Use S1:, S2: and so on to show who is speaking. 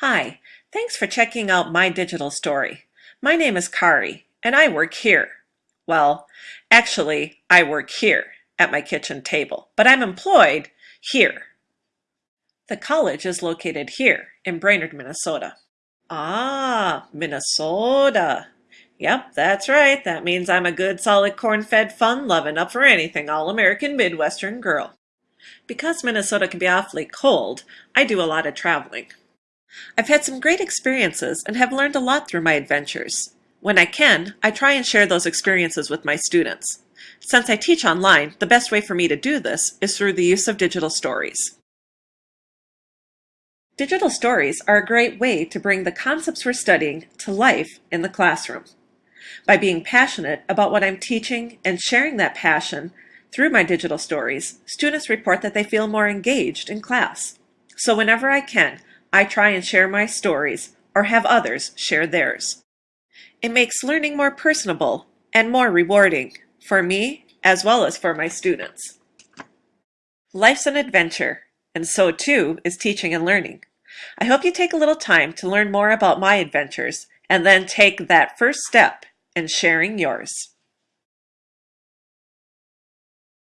S1: Hi, thanks for checking out my digital story. My name is Kari, and I work here. Well, actually, I work here at my kitchen table, but I'm employed here. The college is located here in Brainerd, Minnesota. Ah, Minnesota. Yep, that's right. That means I'm a good, solid, corn-fed, fun-loving, up for anything, all-American Midwestern girl. Because Minnesota can be awfully cold, I do a lot of traveling. I've had some great experiences and have learned a lot through my adventures. When I can, I try and share those experiences with my students. Since I teach online, the best way for me to do this is through the use of digital stories. Digital stories are a great way to bring the concepts we're studying to life in the classroom. By being passionate about what I'm teaching and sharing that passion through my digital stories, students report that they feel more engaged in class. So whenever I can, I try and share my stories or have others share theirs. It makes learning more personable and more rewarding for me as well as for my students. Life's an adventure, and so too is teaching and learning. I hope you take a little time to learn more about my adventures and then take that first step in sharing yours.